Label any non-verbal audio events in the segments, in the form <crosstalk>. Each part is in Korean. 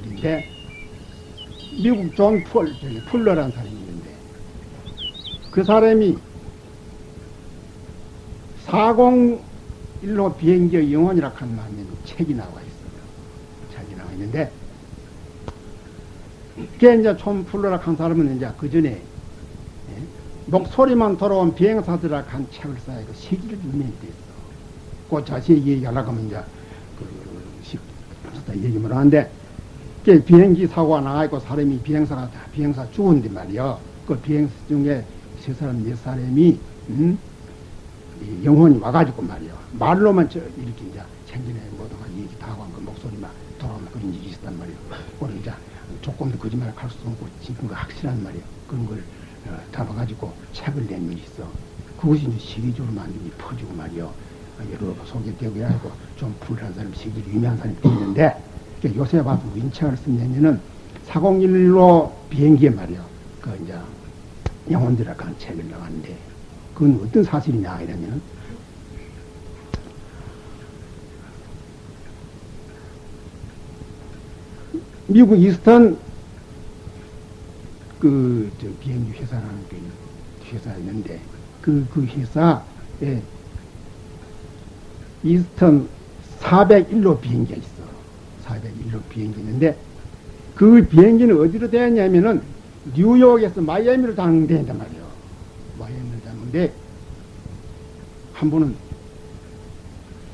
일인데 미국 존 풀, 풀러라는 사람이 있는데 그 사람이 401로 비행기의 영혼이라 하는 책이 나와 있어요. 책이 나와 있는데 그게 이제 존 풀러라 한 사람은 이제 그 전에 예? 목소리만 돌아온 비행사들이라 한 책을 써야 그 시기를 유명했댔어. 그 자세히 얘기하려고 하면 이제 그 시, 얘기만 하는데 그 비행기 사고가 나가고 사람이 비행사가 다 비행사 죽었는데 말이야. 그 비행사 중에 세 사람 네 사람이 음? 이 영혼이 와가지고 말이야. 말로만 저 이렇게 이제 생전에 뭐다가 얘기 다 하고 그 목소리만 돌아오면 그런 일이 있었단 말이야. 그걸 이제 조금도 거짓말 할수 없고 지금 그 확실한 말이야. 그런 걸 어, 잡아가지고 책을 낸 일이 있어. 그것이 이제 시기적으로 많이 퍼지고 말이야. 여러 소개되고 해가지고 좀 불안한 사람, 시기로 유명한 사람이 있는데 그러니까 요새 봐도 인책을 쓰냐면은 401로 비행기에 말이야. 그 이제 영혼들이라고 하는 책을 나왔는데 그건 어떤 사실이냐 이러면은 미국 이스턴 그저 비행기 회사라는 그 회사가 있는데 그, 그 회사에 이스턴 401로 비행기가 있어. 401로 비행기 있는데 그 비행기는 어디로 되었냐면은 뉴욕에서 마이애미로 당대한단 말이에요. 마이애미로 당는데 한 분은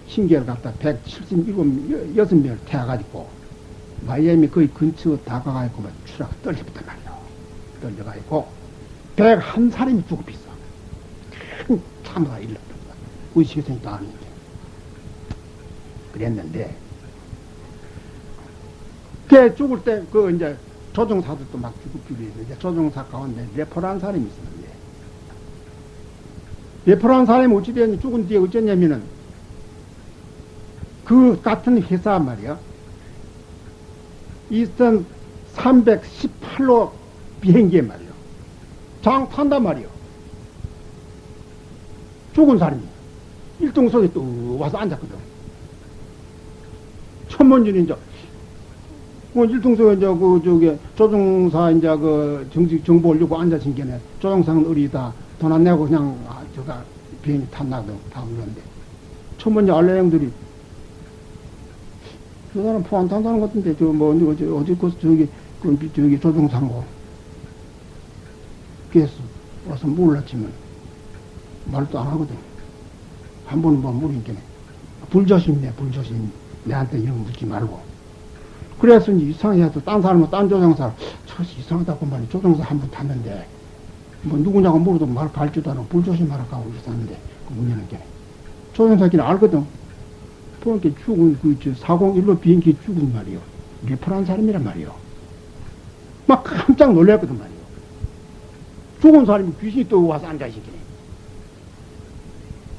신기를 갖다 177, 6명을 태워가지고 마이애미 거의 근처 다가가지고 막 추락 떨려붙단 말이에요. 떨려가지고 101 사람이 죽어 비어 큰 참사가 일어났다. 시선이 다 아닌데. 그랬는데, 걔 죽을 때, 그, 이제, 조종사들도 막 줄이 있는데, 조종사 가운데 레포라는 사람이 있었는데, 레포라는 사람이 어찌되었니 죽은 뒤에 어쩌냐면은, 그 같은 회사 말이야. 이스턴 318로 비행기에 말이야. 장 탄단 말이야. 죽은 사람이 일등석에 또 와서 앉았거든. 천문준이 이제 그 일등석에 이제 그 저기 조종사 이제 그 정식 정보 올리고 앉아진 게네 조종사는 어리다 돈 안 내고 그냥 아, 저가 비행기 탔나도 다 그러는데 천문지 알레형들이 저 사람 포안 탄다는 것 같은데 저 뭐 어디 어디 그 저기 그 저기 조종사고. 그래서 와서 몰랐지만 말도 안 하거든. 한 번은 뭐 물으니까 불조심네 불조심. 내한테 이런 거 묻지 말고. 그래서 이제 이상해서 딴 사람은 딴 조종사. 저 이상하다고 말이 조종사 한 번 탔는데. 뭐 누구냐고 물어도 말 갈지도 않고 불조심하라고 하고 있었는데. 그 문제는 게 조종사끼리 알거든 보니까 죽은 그저 401로 비행기 죽은 말이요 레퍼란 사람이란 말이요 막 깜짝 놀랐거든 말이요 죽은 사람이 귀신이 또 와서 앉아있기네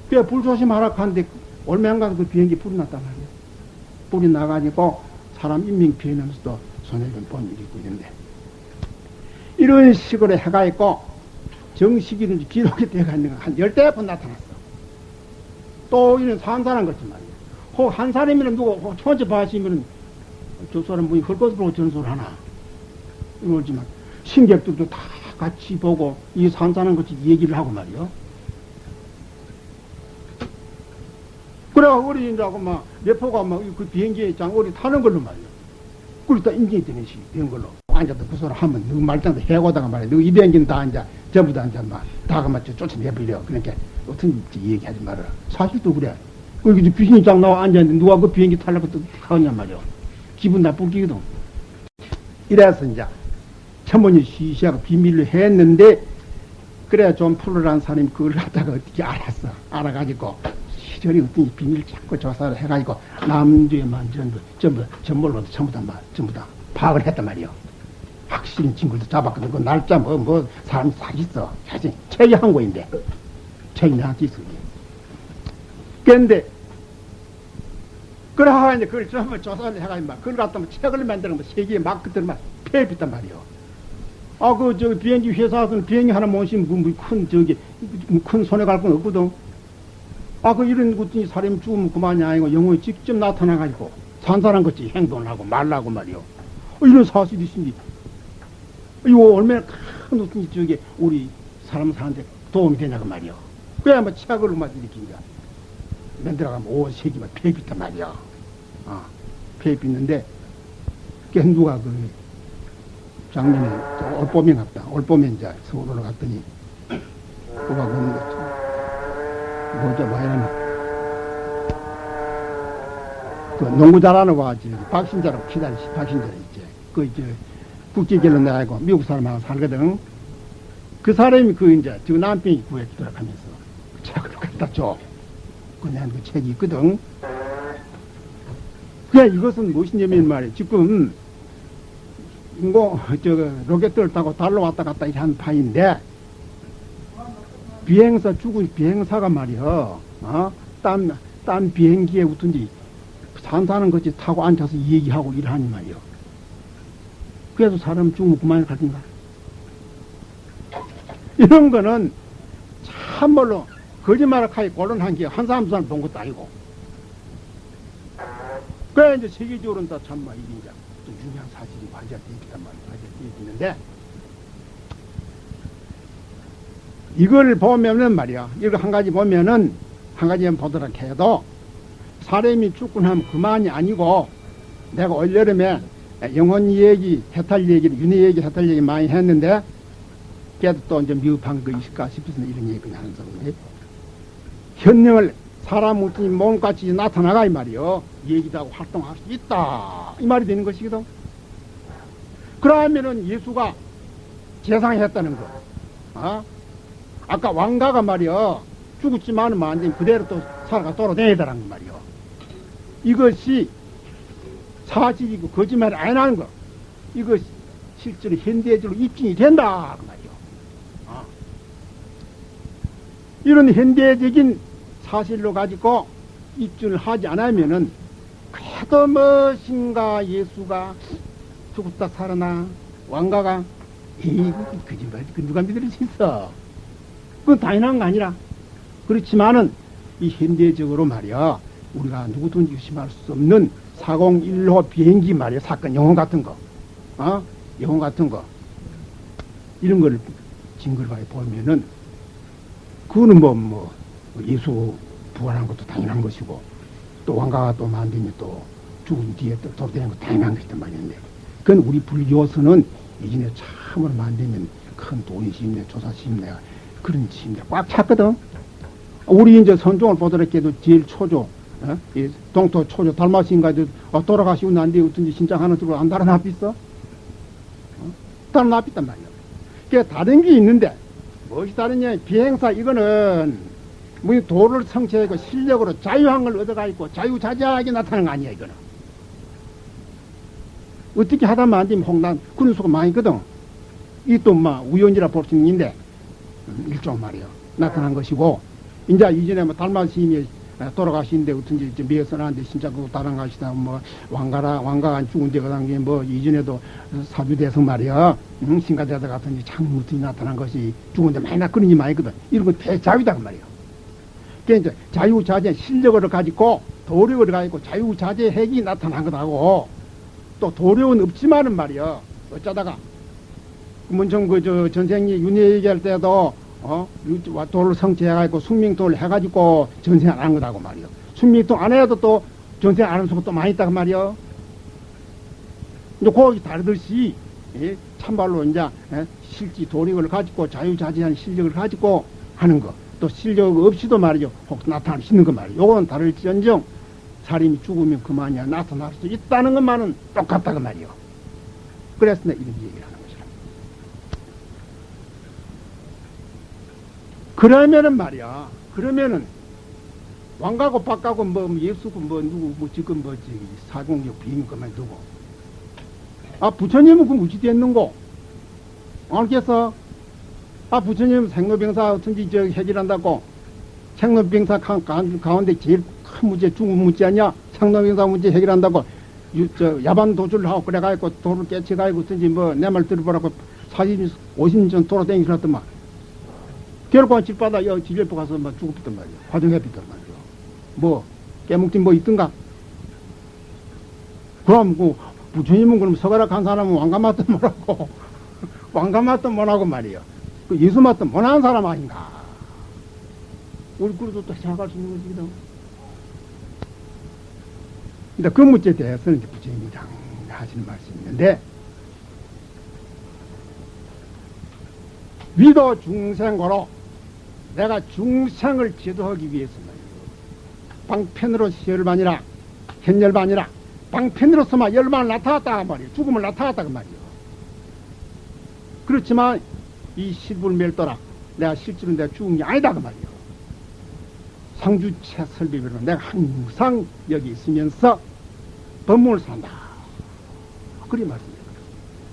그래 불조심하라 하는데 얼마인가 그 비행기 불이 났단 말이야. 불이 나가지고 사람 인명 피해면서도 손해를 본 일이 있고 있는데 이런 식으로 해가 있고 정식이는 기록이 되어 있는 건한 열대 번 나타났어. 또 이런 산사람 같지 말이야. 혹한 사람이면 누구 혹 천체 봐시면은 저 사람 분이 헐것을 보고 전소를 하나. 이러지만 신객들도 다 같이 보고 이 산사람 같이 얘기를 하고 말이야. 그래, 어린이라고 막, 레포가 막, 그 비행기에 장 어리 타는 걸로 말이야. 그러다 인정이 되는 시, 된 걸로. 앉아서 그 소리 하면, 너 말장도 해고다가 말이야. 너이 비행기는 다 이제, 전부 다 이제 막, 다가 맞춰 쫓아내버려. 그러니까, 어떤 얘기하지 말아라. 사실도 그래. 그 이제 귀신이 장 나와 앉았는데, 누가 그 비행기 타려고 또 가느냐 말이야. 기분 나쁜 기거든. 이래서 이제, 천문이 시시하고 비밀로 했는데, 그래야 좀 풀어라는 사람이 그걸 갖다가 어떻게 알았어. 알아가지고, 시절이 어떤 비밀 찾고 조사를 해가지고 남주에만 전부 전부 전몰로 전부 다 막, 전부 다 파악을 했단 말이요. 확실히 친구도 잡았거든. 그 날짜 뭐 뭐 사람이 다 있어. 사실 책이 한 거인데 책이 나한테 있어. 그런데 그러하 이제 그걸 전부 조사를 해가지고 막 그걸 갖다 막 책을 만들어 막 세계에 막 그들 막 폐비단 말이요. 아, 그, 저, 비행기 회사에서는 비행기 하나 모시면, 그, 뭐 큰, 저기, 큰 손해 갈 건 없거든. 아, 그, 이런 것들이 사람이 죽으면 그만이 아니고, 영혼이 직접 나타나가지고, 산 사람 같이 행동을 하고 말라고 말이요. 어, 이런 사실이 있으니, 이거 얼마나 큰 어떤 저게, 우리 사람 사는데 도움이 되냐고 말이요. 그래야 뭐 책을 막 이렇게 만들어가면 5세기만 폐입 있단 말이야. 아, 폐입 있는데, 깬두가 그, 작년에 저 올봄에 갔다. 올봄에 이제 서울로 갔더니 누가 그러는 거죠. 뭐죠, 뭐야나. 그 농구 잘하는 와지 박신자라고 기다리시 박신자 있지. 그 이제 국제결혼 나가고 미국 사람하고 살거든. 그 사람이 그 이제 저 남편이 구했더라 하면서 그 책을 갖다 줘. 그냥 그 책이 있거든. 그냥 이것은 무엇이냐면 말이야. 지금 인공 저 로켓을 타고 달로 왔다 갔다 한 파인데 비행사 죽은 비행사가 말이여 어? 딴, 딴 비행기에 웃든지 산사는 것이 타고 앉아서 얘기하고 일하니 말이여 그래도 사람 죽으면 그만이 가든가 이런 거는 참말로 거짓말을 하기 곤란한 게 한 사람 두 사람 본 것도 아니고 그래 이제 세계적으로는 다 참말 이게 이제 또 중요한 사실이 관계가 되있단 말이에요. 관계가 되있는데 이걸 보면은 말이야. 이거 한 가지 보면은 한 가지만 보도록 해도 사람이 죽고 나면 그만이 아니고 내가 올여름에 영혼 얘기, 해탈 얘기를, 윤회 얘기, 해탈 얘기 많이 했는데 그래도 또 이제 미흡한 거 있을까 싶어서 이런 얘기를 하는 거거든요. 현명을 사람 웃긴 몸같이 나타나가 이 말이요. 얘기도 하고 활동할 수 있다. 이 말이 되는 것이거든. 그러면은 예수가 재상했다는 거. 어? 아까 왕가가 말이요. 죽었지만은 만든 그대로 또 살아가 돌아다니더란 거 말이요. 이것이 사실이고 거짓말이 아니라는 거. 이것이 실제로 현대적으로 입증이 된다. 그 말이요. 어. 이런 현대적인 사실로 가지고 입증을 하지 않으면은 그래도 무엇인가 예수가 죽었다 살아나 왕가가 에이 거짓말 그 누가 믿을 수 있어? 그건 당연한 거 아니라. 그렇지만은 이 현대적으로 말이야 우리가 누구든지 의심할 수 없는 401호 비행기 말이야 사건 영혼 같은 거. 어? 영혼 같은 거. 이런 걸 증거를 보면은 그거는 뭐, 뭐, 예수 부활한 것도 당연한 것이고, 또 왕가가 또 만들면 또 죽은 뒤에 또 돌아다니는 것도 당연한 것이단 말인데, 그건 우리 불교서는 이전에 참으로 만들면 큰 돈이 심내, 조사 심내, 그런 심내 꽉 찼거든. 우리 이제 선종을 보더라도 제일 초조, 어? 이 동토 초조, 달마신가도 어, 돌아가시고 난 뒤에 어떤지 신장 하나 들고 안 달아나 삐어? 어? 달아나 삐단 말이야. 그게 다른 게 있는데, 무엇이 다르냐, 비행사 이거는 뭐 도를 성취하고 실력으로 자유함을 얻어가 있고 자유자재하게 나타나는 거 아니야 이거는. 어떻게 하다만 안 되면 홍단 그런 수가 많이 있거든. 이 또 막 우연이라 볼 수 있는데 음, 일종 말이야 나타난 것이고 이제 이전에 뭐 달마 스님이 돌아가시는데 어떤지 이제 미에서나는데 진짜 그 다른 가시다 뭐 왕가라 왕가가 죽은 데가 당게 뭐 이전에도 사주대성 말이야. 응? 신가대다 같은 참 무튼이 나타난 것이 죽은 데 많이 나 그런 게 많이 있거든. 이런 건 대자유다 그 말이야 그러니까 자유자재 실력을 가지고 도력을 가지고 자유자재 핵이 나타난 것하고 또 도력은 없지만은 말이야 어쩌다가 문청 그저 전생이 윤회 얘기할 때도 어 도를 성취해가지고 숙명도를 해가지고 전생 안한 거다고 말이야 숙명도 안 해도 또 전생 안 하는 수가 또 많이 있다고 말이야 이제 거기 다르듯이 예? 참말로 이제 예? 실지 도력을 가지고 자유자재한 실력을 가지고 하는 거. 또 실력 없이도 말이죠. 혹 나타날 수 있는 거 말이죠. 요건 다를지언정 사람이 죽으면 그만이야 나타날 수 있다는 것만은 똑같다고 말이요. 그래서 내가 이런 얘기를 하는 것이라. 그러면은 말이야. 그러면은 왕가고 박가고 뭐 예수고 뭐 누구 뭐 지금 뭐지 사공역 비인 것만 두고 아 부처님은 그 무지 됐는고 알겠어? 아, 부처님 생로병사 어떤지 저 해결한다고 생로병사 가운데 제일 큰 문제, 중국 문제 아니야? 생로병사 문제 해결한다고 유, 저 야반 도주를 하고 그래가지고 도를 깨쳐가지고 어떤지 뭐 내 말 들어보라고 40, 50년 전 돌아다니셨더만. 결국 집바다 여 지절포 가서 막 죽었단 말이야. 화정해비단 말이야. 뭐, 깨묵진 뭐 있던가? 그럼 그 부처님은 그럼 서가락 한 사람은 왕가마도 뭐라고 <laughs> 왕가마도 뭐라고 말이야. 그 예수마도 못한 사람 아닌가? 우리 그래도 또 생각할 수 있는 거지거든. 근데 그 문제에 대해서는 이제 부처님이 장 하시는 말씀이 있는데 위도 중생고로 내가 중생을 지도하기 위해서 말이야. 방편으로 열반이라 현열반이라 방편으로서만 열반을 나타났다 말이야. 죽음을 나타났다 그 말이야. 그렇지만 이 실불멸도라 내가 실제로 내가 죽은 게 아니다 그 말이야. 상주체 설비별로 내가 항상 여기 있으면서 법문을 산다. 그리 말씀입니다.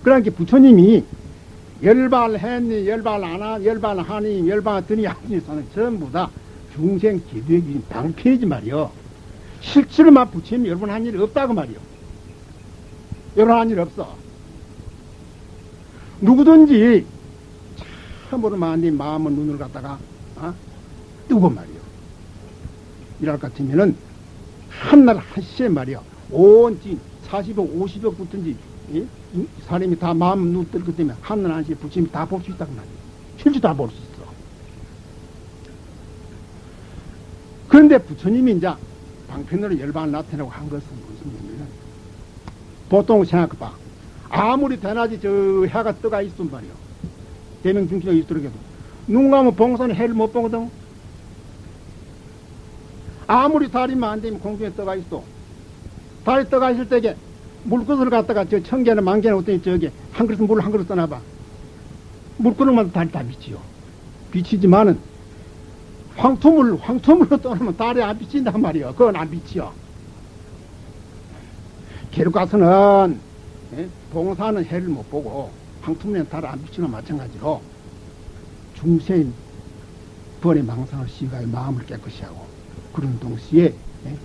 그러니까 부처님이 열발했니, 열발 안 하, 열발 하니, 사는 전부 다 중생 기도의 방편이지 말이요. 실제로만 부처님 여러분 한 일이 없다고 말이요. 여러분 한 일 없어. 누구든지 참으로 만니 마음을 눈을 갖다가 어? 뜨고 말이요. 이랄 것 같으면은 한날 한시에 말이요. 온지 40억, 50억 붙은지 예? 이 사람이 다 마음 눈뜰것 때문에 한날 한시에 부처님이 다 볼 수 있다고 말이요. 실제 다 볼 수 있어. 그런데 부처님이 이제 방편으로 열반을 나타내고 한 것은 무슨 얘기냐면 보통 생각해봐. 아무리 대낮에 저 해가 떠가 있으면 말이요. 대명 중심에 있도록 해도 눈 감으면 봉선은 해를 못 보거든. 아무리 달이면 안 되면 공중에 떠가 있어. 달이 떠가 있을 때게 물그릇을 갖다가 저 천개나 만개나 어떤 저기 한 그릇 물한 그릇 떠나봐. 물그릇만 달이 다 비치요. 비치지만은 황토물, 황토물로 떠나면 달이 안 비친단 말이요. 그건 안 비치요. 계륵 가서는 예? 봉사는 해를 못 보고 달을 안 비치는 마찬가지로 중생 벌의 망상을 시가의 마음을 깨끗이 하고 그런 동시에 예?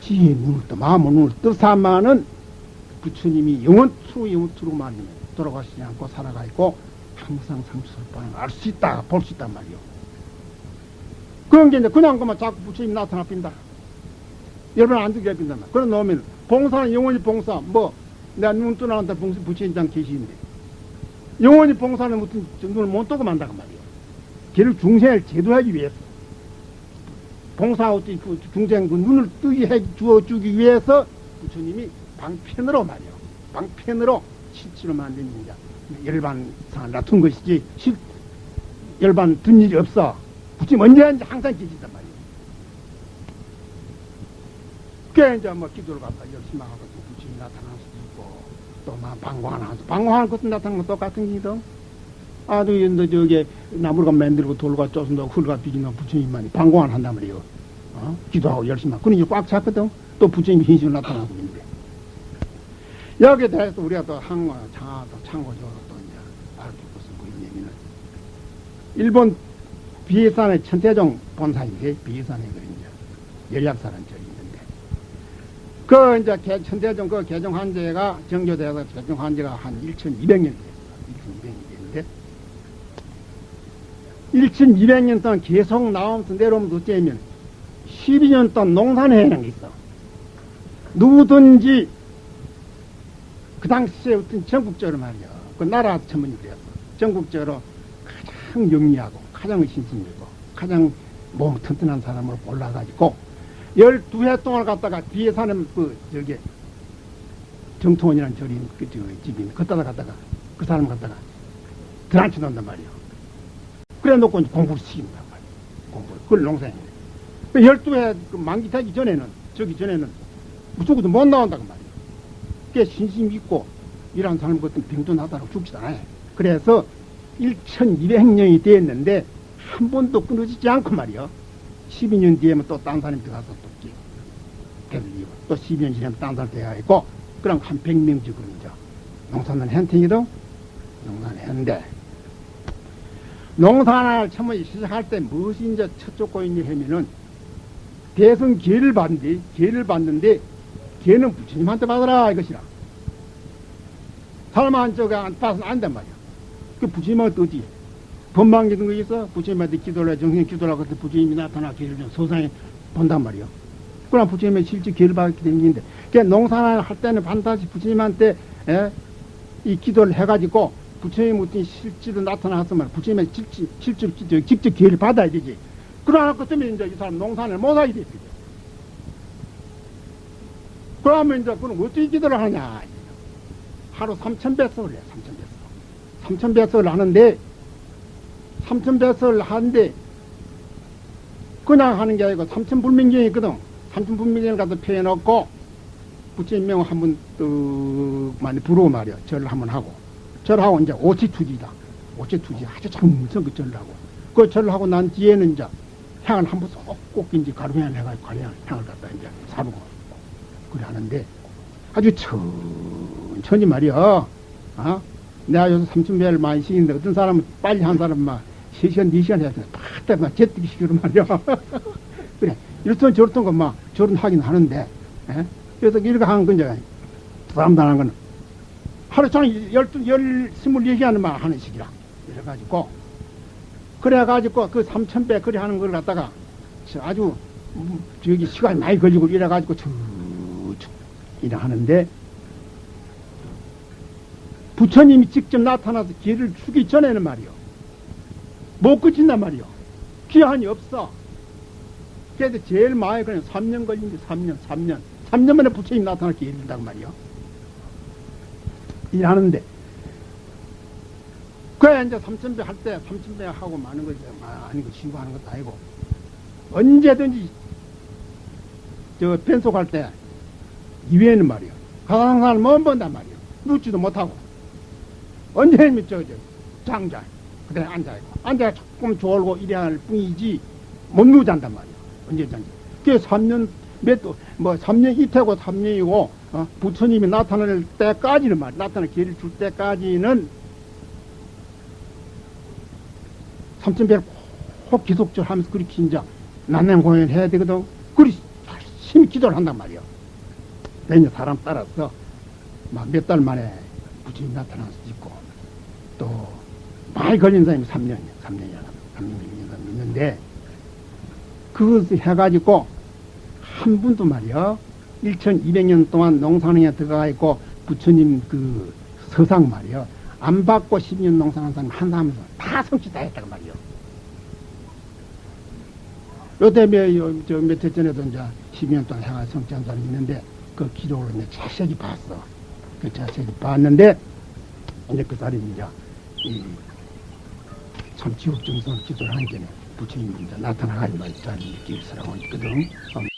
지혜의 눈을 떠 마음의 눈을 떠사마는 부처님이 영원투로 영원투로만 돌아가시지 않고 살아가 있고 항상 상수설반을 알수 있다 볼 수 있단 말이요. 그런 게 이제 그냥 그만 자꾸 부처님 나타나 빈다. 여러분 안 듣게 빈단 말이야. 그런 놈은 봉사는 영원히 봉사 뭐 내가 눈 떠나간다 봉사 부처님 장 계시는데 영원히 봉사는 무슨 눈을 못 뜨고 만다고 말이요. 걔를 중생을 제도하기 위해서 봉사하고 그 중생 그 눈을 뜨게 해 주어 주기 위해서 부처님이 방편으로 말이요. 방편으로 실제로 만든 이제 열반 상을 놔둔 것이지 실 열반 둔 일이 없어. 부처님 언제든지 항상 계시단 말이에요. 그게 이제 뭐 기도를 갖다 열심히 하고 부처님 나타날 수도 있고 또막 방광하는 것도 방광하는 것도 나타나는 건 똑같은 기도. 아주 너 저기 나무가 만들고 돌과 쪼순다고 흙과 비긴다 부처님만이 방광을 한단 말이에요. 어? 기도하고 열심히 하고. 그러니 꽉 찼거든. 또 부처님 현실로 나타나고 있는데. 여기에 대해서 우리가 또 항어, 장하, 또 참고적으로 또 이제 알고 것은 뭐냐면은 일본 비해산의 천태종 본사인데 비해산에 그 이제 열약사라는 절이 그 이제 개, 천태종 그 개종 한제가 정교돼서 개종 한제가 한 1200년 됐어. 1200년 됐는데 1200년 동안 계속 나오면서 내려오면서 어쩌면 12년 동안 농산해라는 게 있어. 누구든지 그 당시에 어떤 전국적으로 말이야. 그 나라 전문이 되었어. 전국적으로 가장 영리하고 가장 신심이고 가장 몸 튼튼한 사람으로 골라가지고 12해 동안 갔다가 뒤에 사는 그 저기 정통원이라는 절인 그 저, 집인 그따다 갔다가 그 사람 갔다가 드란치 놓는단 말이야. 그래 놓고 공부를 시킨단 말이야. 공부를. 그걸 농사인데. 12해 그 만기 되기 전에는 저기 전에는 무조건 못 나온다고 말이야. 꽤 신심 있고 이런 사람 같은 병도 나다라고 죽지 않아요 그래서 1200년이 됐는데 한 번도 끊어지지 않고 말이요. 12년 뒤에면 또딴 사람이 들어가서 또 되돌리고 또 12년 지나면 딴 사람 되어 있고 그럼 한 100명 지금 이제 농사는 hen팅이도 농사는 했는데 농사를 처음에 시작할 때 무엇이 이제 첫 조건이냐 하면은 대성 기회를 받는데 기회를 받는데 기회는 부처님한테 받아라 이것이라. 사람 한쪽에 안 받아서는 안된 말이야. 그 부처님한테 어디 법 망 같은 거 있어? 부처님한테 기도를 해, 정신 기도를 하고 부처님이 나타나 기를 좀 소상히 본단 말이요. 그럼 부처님의 실제 기를 받게 되는데, 그 농사를 할 때는 반드시 부처님한테, 예? 이 기도를 해가지고, 부처님 어떤 실제로 나타나서만 부처님의 실제, 실제, 직접, 직접 기회를 받아야 되지. 그러나 그 때문에 이제 이 사람 농사를 못 하게 되죠. 그러면 이제 그럼 어떻게 기도를 하냐. 하루 3,000배석을 해, 3,000배석. 3,000배석을 하는데, 3,000배석을 하는데, 그냥 하는 게 아니고, 3,000불명경이 있거든. 3,000불명경을 갖다 펴놓고, 부처님 명 한번 뚝 많이 부르고 말이야. 절을 한번 하고. 절하고 이제 오치투지다. 오치투지 아주 정성 그 절을 하고. 그 절을 하고 난 뒤에는 이제 향을 한번 쏙꼭 이제 가루향을 해가지고 가루향 향을 갖다 이제 사르고. 그래 하는데, 아주 천천히 말이야. 어? 내가 요새 삼천배를 많이 시키는데 어떤 사람은 빨리 한 사람은 막 3시간, 4시간 해야 돼. 팍, 막 제뜨기 시키는 말이야. <laughs> 그래. 이렇던 저렇던 것막 저런 하긴 하는데, 예? 그래서 이렇게 하는 건 이제, 하는 거는 하루 종일 열두, 열, 스물네 시간만 하는 식이라. 이래가지고, 그래가지고 그 삼천배 그래 하는 걸 갖다가 아주 음, 저기 시간이 많이 걸리고 이래가지고 쭉쭉 이래 하는데, 부처님이 직접 나타나서 길을 주기 전에는 말이요. 못 그친단 말이요. 기한이 없어. 그래도 제일 많이 그냥 3년 걸린데 3년, 3년. 3년 만에 부처님 나타날 게 이른다고 말이요. 일하는데. 그래, 이제 삼천배 할 때, 삼천배 하고 많은 거지. 아니고, 신고하는 것도 아니고. 언제든지, 저, 변속할 때, 이외에는 말이요. 가상산을 못 본단 말이요. 눕지도 못하고. 언제면 저, 저, 장자. 그대 앉아있고. 앉아 조금 졸고 이래야 할 뿐이지, 못 누잔단 말이요. 언제 잔지. 그게 3년, 몇, 뭐, 3년 이태고 3년이고, 어, 부처님이 나타날 때까지는 말, 나타날 기회를 줄 때까지는 삼천배를 꼭 기속적으로 하면서 그렇게 이제 난행 공연을 해야 되거든. 그리 열심히 기도를 한단 말이요. 매년 사람 따라서 막 몇 달 만에 부처님 수도 있고, 또 많이 걸린 사람이 3년, 3년이야. 3년, 6년 있는데, 그것을 해가지고 한 분도 말이요. 1200년 동안 농산에 들어가 있고 부처님 그 서상 말이요. 안 받고 10년 농사한 사람 한 사람에서 다 성취 다 했다고 말이요. 요때에 저몇해 전에도 이제 10년 동안 생활 성취한 사람이 있는데 그 기록을 내 자세히 봤어. 그 자세히 봤는데 이제 그 사람이 이제 이 참 지옥 정성 기도를 하는 게 부처님이 말이야. 길서라고 있거든. 어.